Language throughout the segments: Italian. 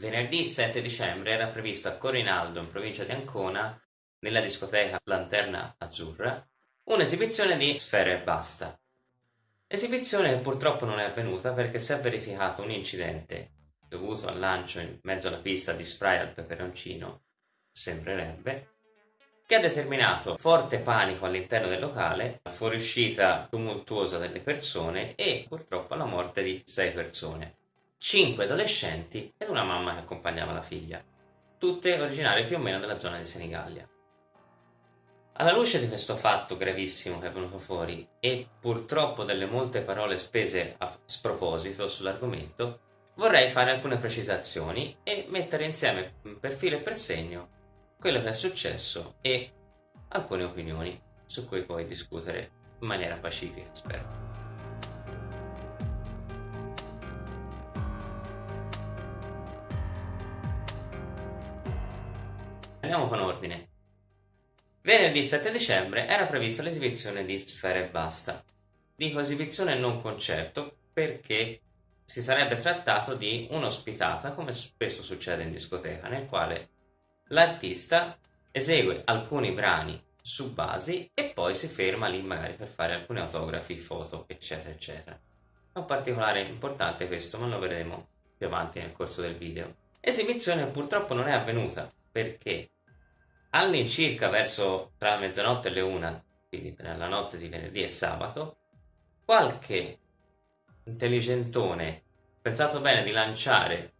Venerdì 7 dicembre era previsto a Corinaldo, in provincia di Ancona, nella discoteca Lanterna Azzurra, un'esibizione di Sfere e Basta. Esibizione che purtroppo non è avvenuta perché si è verificato un incidente dovuto al lancio in mezzo alla pista di spray al peperoncino, sembrerebbe, che ha determinato forte panico all'interno del locale, la fuoriuscita tumultuosa delle persone e purtroppo la morte di sei persone cinque adolescenti ed una mamma che accompagnava la figlia, tutte originarie più o meno della zona di Senigallia. Alla luce di questo fatto gravissimo che è venuto fuori e purtroppo delle molte parole spese a sproposito sull'argomento, vorrei fare alcune precisazioni e mettere insieme per filo e per segno quello che è successo e alcune opinioni su cui poi discutere in maniera pacifica, spero. Andiamo con ordine. Venerdì 7 dicembre era prevista l'esibizione di Sfere e Basta. Dico esibizione e non concerto perché si sarebbe trattato di un'ospitata, come spesso succede in discoteca, nel quale l'artista esegue alcuni brani su basi e poi si ferma lì magari per fare alcuni autografi, foto, eccetera, eccetera. È un particolare importante questo, ma lo vedremo più avanti nel corso del video. Esibizione purtroppo non è avvenuta perché All'incirca verso tra mezzanotte e le una, quindi tra la notte di venerdì e sabato, qualche intelligentone pensato bene di lanciare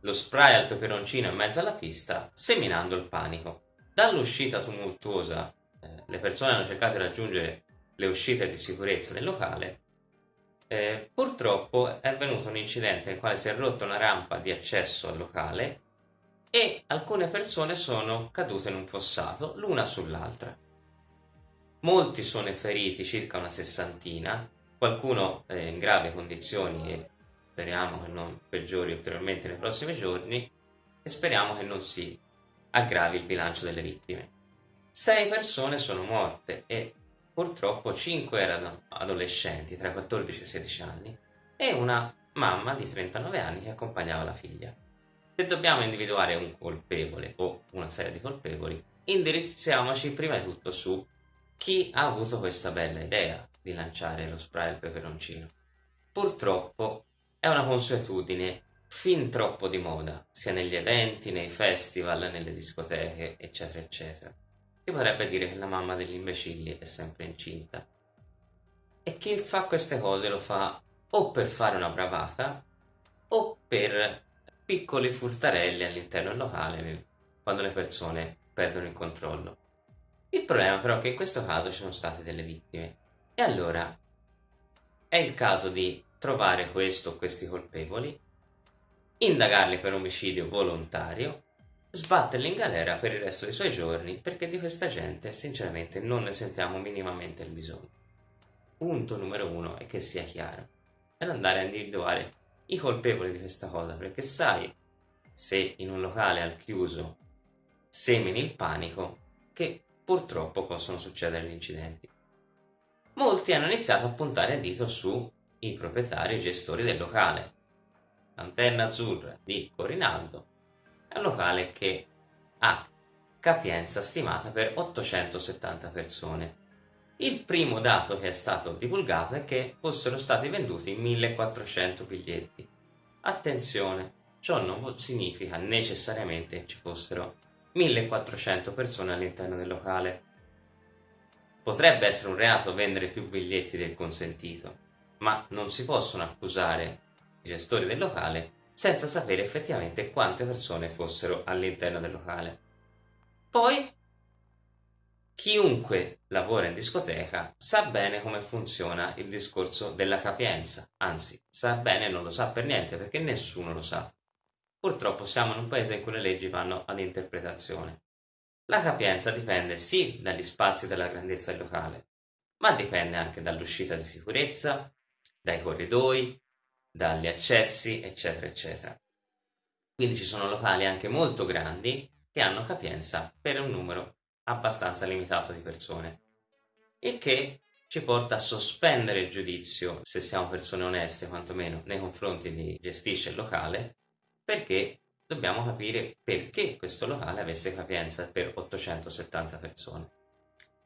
lo spray al peperoncino in mezzo alla pista, seminando il panico. Dall'uscita tumultuosa, eh, le persone hanno cercato di raggiungere le uscite di sicurezza del locale. Eh, purtroppo è avvenuto un incidente nel quale si è rotta una rampa di accesso al locale e alcune persone sono cadute in un fossato l'una sull'altra. Molti sono feriti, circa una sessantina, qualcuno è in gravi condizioni e speriamo che non peggiori ulteriormente nei prossimi giorni e speriamo che non si aggravi il bilancio delle vittime. Sei persone sono morte e purtroppo cinque erano adolescenti tra i 14 e i 16 anni e una mamma di 39 anni che accompagnava la figlia. Se dobbiamo individuare un colpevole o una serie di colpevoli, indirizziamoci prima di tutto su chi ha avuto questa bella idea di lanciare lo spray al peperoncino. Purtroppo è una consuetudine fin troppo di moda, sia negli eventi, nei festival, nelle discoteche, eccetera, eccetera. Si potrebbe dire che la mamma degli imbecilli è sempre incinta. E chi fa queste cose lo fa o per fare una bravata o per piccoli furtarelli all'interno del locale quando le persone perdono il controllo. Il problema però è che in questo caso ci sono state delle vittime e allora è il caso di trovare questo o questi colpevoli, indagarli per omicidio volontario, sbatterli in galera per il resto dei suoi giorni perché di questa gente sinceramente non ne sentiamo minimamente il bisogno. Punto numero uno è che sia chiaro ed andare a individuare i colpevoli di questa cosa, perché sai se in un locale al chiuso semini il panico che purtroppo possono succedere gli incidenti. Molti hanno iniziato a puntare il dito sui proprietari e gestori del locale. Lanterna Azzurra di Corinaldo è un locale che ha capienza stimata per 870 persone il primo dato che è stato divulgato è che fossero stati venduti 1400 biglietti. Attenzione, ciò non significa necessariamente che ci fossero 1400 persone all'interno del locale. Potrebbe essere un reato vendere più biglietti del consentito, ma non si possono accusare i gestori del locale senza sapere effettivamente quante persone fossero all'interno del locale. Poi Chiunque lavora in discoteca sa bene come funziona il discorso della capienza, anzi, sa bene non lo sa per niente perché nessuno lo sa. Purtroppo siamo in un paese in cui le leggi vanno ad interpretazione. La capienza dipende sì dagli spazi della grandezza del locale, ma dipende anche dall'uscita di sicurezza, dai corridoi, dagli accessi, eccetera, eccetera. Quindi ci sono locali anche molto grandi che hanno capienza per un numero abbastanza limitato di persone. Il che ci porta a sospendere il giudizio, se siamo persone oneste quantomeno, nei confronti di gestisce il locale, perché dobbiamo capire perché questo locale avesse capienza per 870 persone.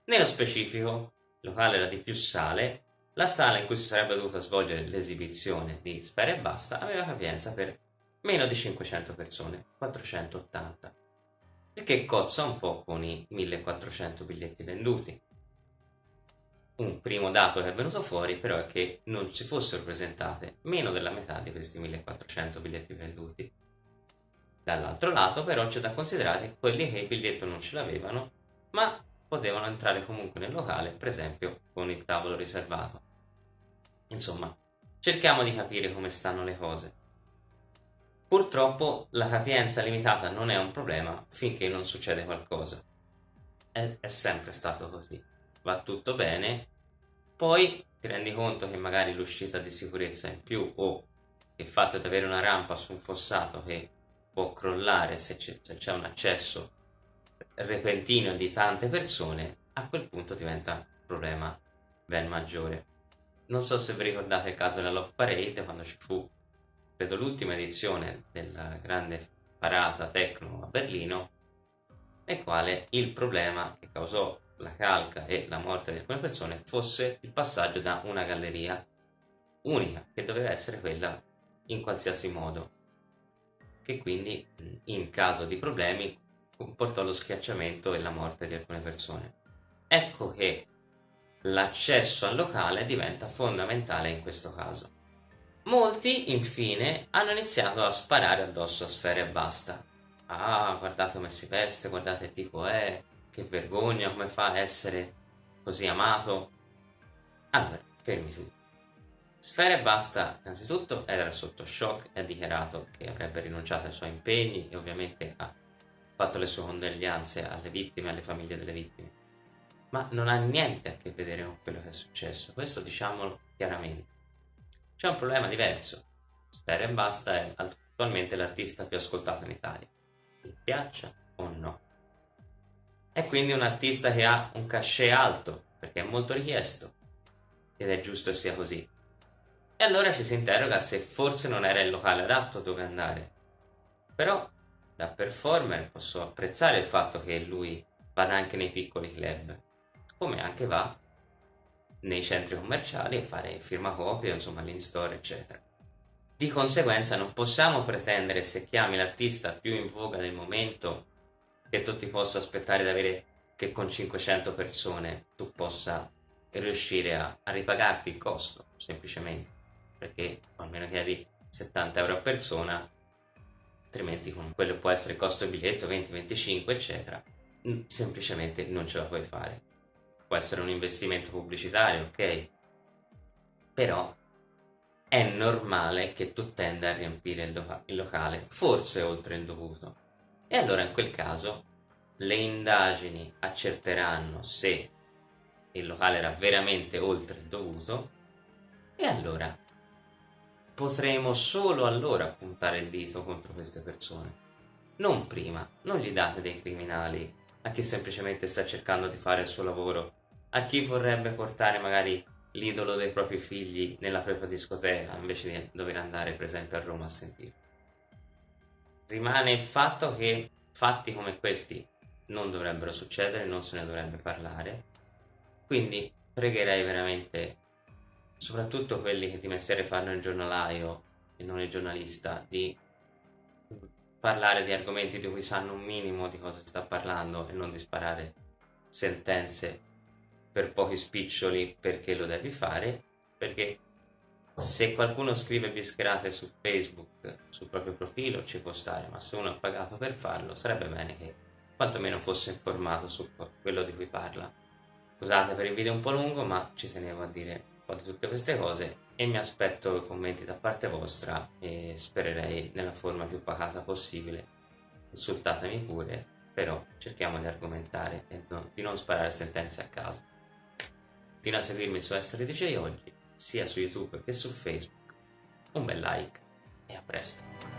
Nello specifico, il locale era di più sale, la sala in cui si sarebbe dovuta svolgere l'esibizione di Spera e Basta aveva capienza per meno di 500 persone, 480, il che cozza un po' con i 1400 biglietti venduti. Un primo dato che è venuto fuori però è che non ci fossero presentate meno della metà di questi 1400 biglietti venduti. Dall'altro lato però c'è da considerare quelli che il biglietto non ce l'avevano, ma potevano entrare comunque nel locale, per esempio con il tavolo riservato. Insomma, cerchiamo di capire come stanno le cose. Purtroppo la capienza limitata non è un problema finché non succede qualcosa. È, è sempre stato così. Va tutto bene, poi ti rendi conto che magari l'uscita di sicurezza in più o il fatto di avere una rampa su un fossato che può crollare se c'è, un accesso repentino di tante persone, a quel punto diventa un problema ben maggiore. Non so se vi ricordate il caso della Love Parade, quando ci fu, credo, l'ultima edizione della grande parata Tecno a Berlino, nel quale il problema che causò la calca e la morte di alcune persone fosse il passaggio da una galleria unica, che doveva essere quella in qualsiasi modo, che quindi in caso di problemi comportò lo schiacciamento e la morte di alcune persone. Ecco che l'accesso al locale diventa fondamentale in questo caso. Molti, infine, hanno iniziato a sparare addosso a Sfera e basta. Ah, guardate come si veste, guardate che tipo è, che vergogna, come fa a essere così amato. Allora, fermi tutti. Sfera e Basta, innanzitutto, era sotto shock e ha dichiarato che avrebbe rinunciato ai suoi impegni e ovviamente ha fatto le sue condoglianze alle vittime alle famiglie delle vittime. Ma non ha niente a che vedere con quello che è successo, questo diciamolo chiaramente. C'è un problema diverso. Spera e Basta è attualmente l'artista più ascoltato in Italia. Ti piaccia o no? È quindi un artista che ha un cachet alto, perché è molto richiesto. Ed è giusto che sia così. E allora ci si interroga se forse non era il locale adatto dove andare. Però da performer posso apprezzare il fatto che lui vada anche nei piccoli club, come anche va nei centri commerciali a fare firmacopie, insomma l'in-store, eccetera. Di conseguenza non possiamo pretendere se chiami l'artista più in voga del momento che tu ti possa aspettare di avere che con 500 persone tu possa riuscire a, a ripagarti il costo, semplicemente, perché almeno chiedi 70 euro a persona, altrimenti con quello può essere il costo biglietto 20-25 eccetera semplicemente non ce la puoi fare può essere un investimento pubblicitario ok. Però è normale che tu tenda a riempire il, loca- il locale forse oltre il dovuto. E allora in quel caso le indagini accerteranno se il locale era veramente oltre il dovuto. E allora potremo solo allora puntare il dito contro queste persone. Non prima, non gli date dei criminali a chi semplicemente sta cercando di fare il suo lavoro, a chi vorrebbe portare magari l'idolo dei propri figli nella propria discoteca invece di dover andare per esempio a Roma a sentire. Rimane il fatto che fatti come questi non dovrebbero succedere, non se ne dovrebbe parlare, quindi pregherei veramente soprattutto quelli che di mestiere fanno il giornalaio e non il giornalista, di parlare di argomenti di cui sanno un minimo di cosa si sta parlando e non di sparare sentenze per pochi spiccioli perché lo devi fare, perché se qualcuno scrive bischerate su Facebook, sul proprio profilo, ci può stare, ma se uno ha pagato per farlo, sarebbe bene che quantomeno fosse informato su quello di cui parla. Scusate per il video un po' lungo, ma ci tenevo a dire po' di tutte queste cose e mi aspetto commenti da parte vostra e spererei nella forma più pacata possibile. Insultatemi pure, però cerchiamo di argomentare e no, di non sparare sentenze a caso. Continua a seguirmi su Essere DJ oggi, sia su YouTube che su Facebook. Un bel like e a presto!